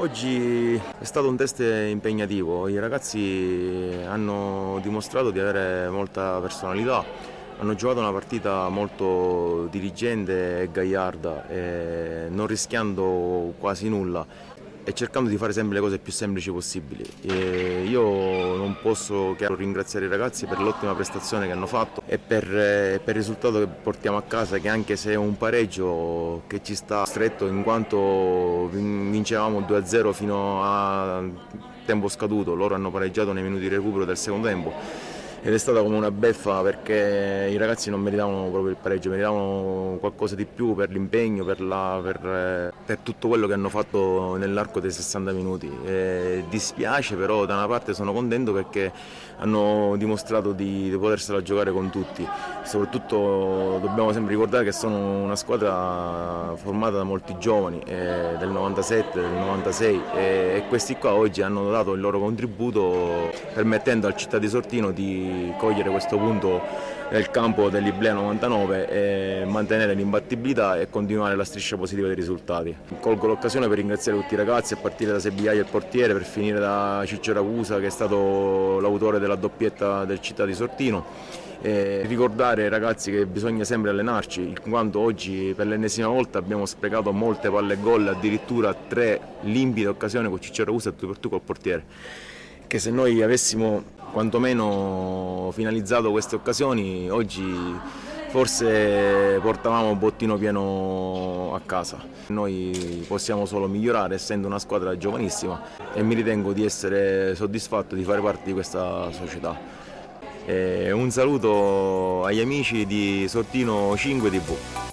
Oggi è stato un test impegnativo, i ragazzi hanno dimostrato di avere molta personalità, hanno giocato una partita molto dirigente e gagliarda, e non rischiando quasi nulla e cercando di fare sempre le cose più semplici possibili. E io non posso che ringraziare i ragazzi per l'ottima prestazione che hanno fatto e per, per, il risultato che portiamo a casa che anche se è un pareggio che ci sta stretto in quanto vincevamo 2-0 fino a tempo scaduto, loro hanno pareggiato nei minuti di recupero del secondo tempo ed è stata come una beffa perché i ragazzi non meritavano proprio il pareggio, meritavano qualcosa di più per l'impegno, per, per, per, tutto quello che hanno fatto nell'arco dei 60 minuti. E dispiace però da una parte sono contento perché hanno dimostrato di, di potersela giocare con tutti, soprattutto dobbiamo sempre ricordare che sono una squadra formata da molti giovani eh, del 97, del 96 e, e questi qua oggi hanno dato il loro contributo permettendo al città di Sortino di cogliere questo punto nel campo dell'Iblea 99 e mantenere l'imbattibilità e continuare la striscia positiva dei risultati. Colgo l'occasione per ringraziare tutti i ragazzi a partire da Sebigliaia il portiere per finire da Ciccio Ragusa che è stato l'autore della doppietta del città di Sortino e ricordare ai ragazzi che bisogna sempre allenarci in quanto oggi per l'ennesima volta abbiamo sprecato molte palle gol addirittura tre limpide occasioni con Ciccio Ragusa e tu per tu col portiere che se noi avessimo quantomeno finalizzato queste occasioni oggi forse portavamo un bottino pieno a casa. Noi possiamo solo migliorare essendo una squadra giovanissima e mi ritengo di essere soddisfatto di fare parte di questa società. E un saluto agli amici di Sortino 5 TV.